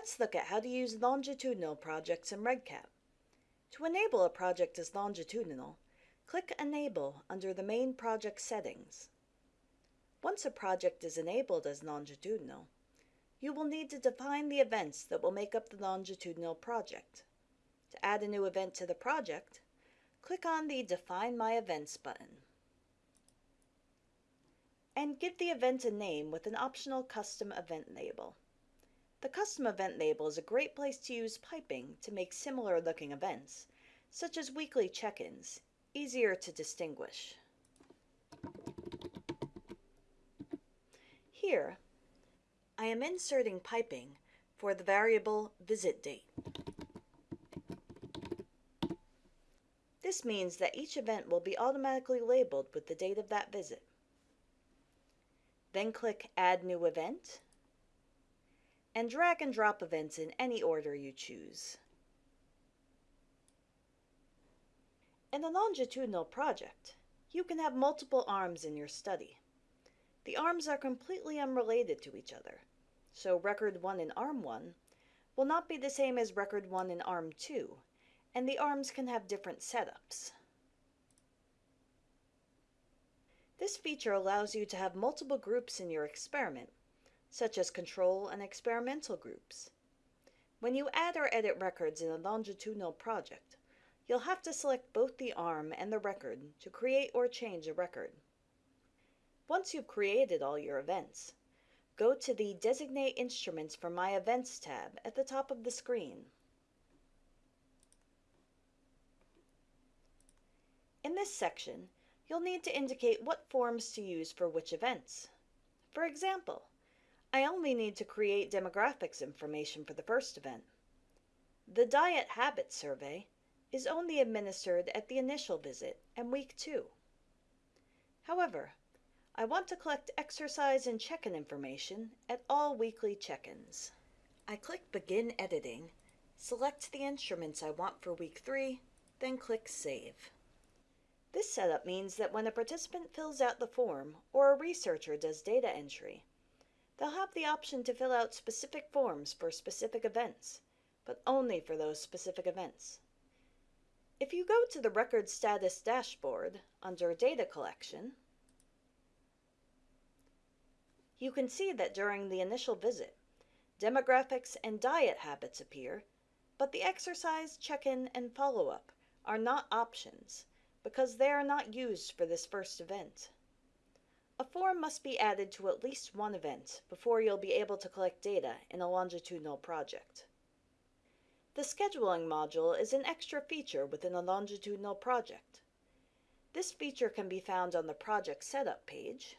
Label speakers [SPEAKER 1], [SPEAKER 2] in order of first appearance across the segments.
[SPEAKER 1] Let's look at how to use longitudinal projects in REDCap. To enable a project as longitudinal, click Enable under the main project settings. Once a project is enabled as longitudinal, you will need to define the events that will make up the longitudinal project. To add a new event to the project, click on the Define My Events button. And give the event a name with an optional custom event label. The custom event label is a great place to use piping to make similar looking events, such as weekly check-ins, easier to distinguish. Here, I am inserting piping for the variable visit date. This means that each event will be automatically labeled with the date of that visit. Then click Add New Event and drag and drop events in any order you choose. In a longitudinal project, you can have multiple arms in your study. The arms are completely unrelated to each other, so record 1 in arm 1 will not be the same as record 1 in arm 2, and the arms can have different setups. This feature allows you to have multiple groups in your experiment, such as control and experimental groups. When you add or edit records in a longitudinal project, you'll have to select both the arm and the record to create or change a record. Once you've created all your events, go to the Designate Instruments for My Events tab at the top of the screen. In this section, you'll need to indicate what forms to use for which events. For example, I only need to create demographics information for the first event. The Diet Habit Survey is only administered at the initial visit and week 2. However, I want to collect exercise and check-in information at all weekly check-ins. I click Begin Editing, select the instruments I want for week 3, then click Save. This setup means that when a participant fills out the form or a researcher does data entry, They'll have the option to fill out specific forms for specific events, but only for those specific events. If you go to the Record Status dashboard under Data Collection, you can see that during the initial visit, demographics and diet habits appear, but the exercise, check-in, and follow-up are not options because they are not used for this first event. A form must be added to at least one event before you'll be able to collect data in a longitudinal project. The scheduling module is an extra feature within a longitudinal project. This feature can be found on the project setup page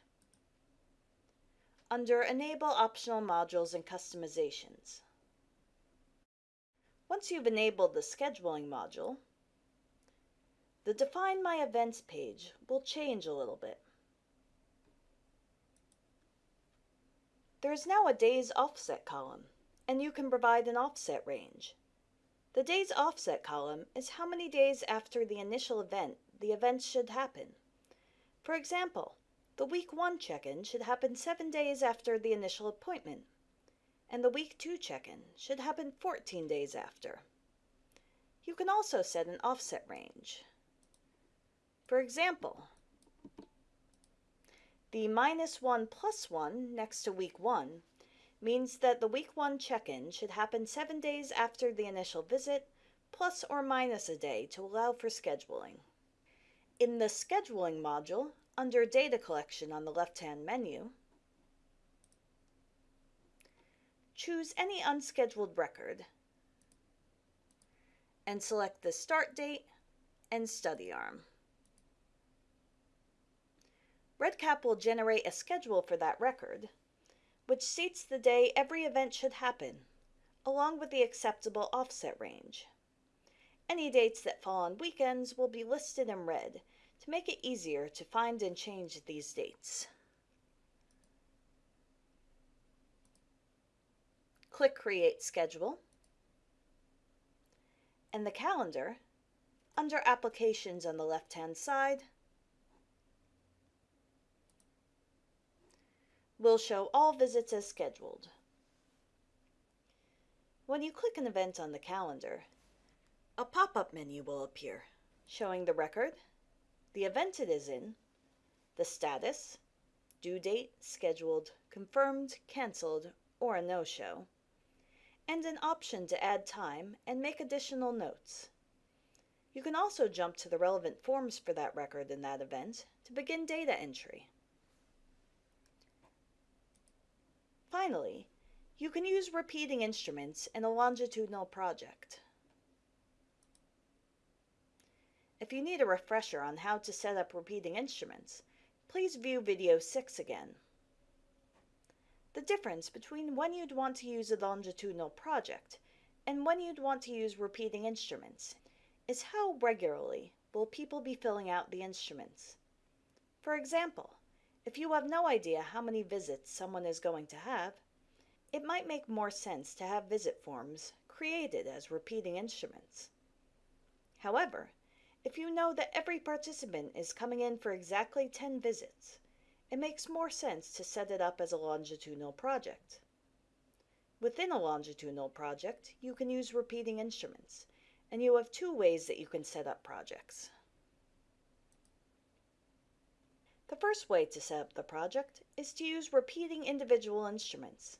[SPEAKER 1] under Enable Optional Modules and Customizations. Once you've enabled the scheduling module, the Define My Events page will change a little bit. There is now a days offset column, and you can provide an offset range. The days offset column is how many days after the initial event the event should happen. For example, the week 1 check-in should happen 7 days after the initial appointment, and the week 2 check-in should happen 14 days after. You can also set an offset range. For example, the minus 1 plus 1 next to week 1 means that the week 1 check-in should happen 7 days after the initial visit, plus or minus a day to allow for scheduling. In the Scheduling module, under Data Collection on the left-hand menu, choose any unscheduled record and select the Start Date and Study Arm. REDCap will generate a schedule for that record, which states the day every event should happen, along with the acceptable offset range. Any dates that fall on weekends will be listed in red to make it easier to find and change these dates. Click Create Schedule, and the calendar, under Applications on the left-hand side, will show all visits as scheduled. When you click an event on the calendar, a pop-up menu will appear showing the record, the event it is in, the status, due date, scheduled, confirmed, canceled, or a no-show, and an option to add time and make additional notes. You can also jump to the relevant forms for that record in that event to begin data entry. Finally, you can use repeating instruments in a longitudinal project. If you need a refresher on how to set up repeating instruments, please view video 6 again. The difference between when you'd want to use a longitudinal project and when you'd want to use repeating instruments is how regularly will people be filling out the instruments. For example, if you have no idea how many visits someone is going to have, it might make more sense to have visit forms created as repeating instruments. However, if you know that every participant is coming in for exactly 10 visits, it makes more sense to set it up as a longitudinal project. Within a longitudinal project, you can use repeating instruments, and you have two ways that you can set up projects. The first way to set up the project is to use repeating individual instruments.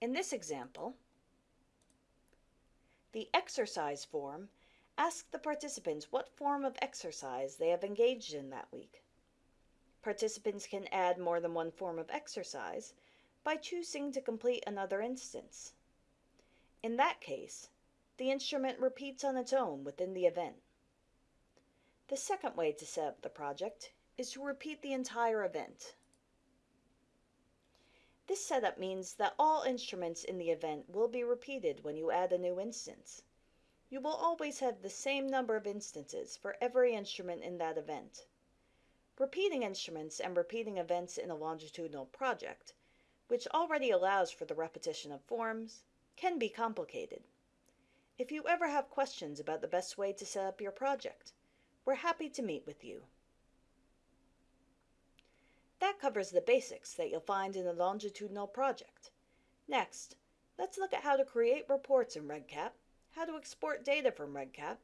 [SPEAKER 1] In this example, the exercise form asks the participants what form of exercise they have engaged in that week. Participants can add more than one form of exercise by choosing to complete another instance. In that case, the instrument repeats on its own within the event. The second way to set up the project is to repeat the entire event. This setup means that all instruments in the event will be repeated when you add a new instance you will always have the same number of instances for every instrument in that event. Repeating instruments and repeating events in a longitudinal project, which already allows for the repetition of forms, can be complicated. If you ever have questions about the best way to set up your project, we're happy to meet with you. That covers the basics that you'll find in a longitudinal project. Next, let's look at how to create reports in REDCap how to export data from REDCap,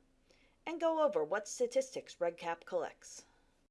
[SPEAKER 1] and go over what statistics REDCap collects.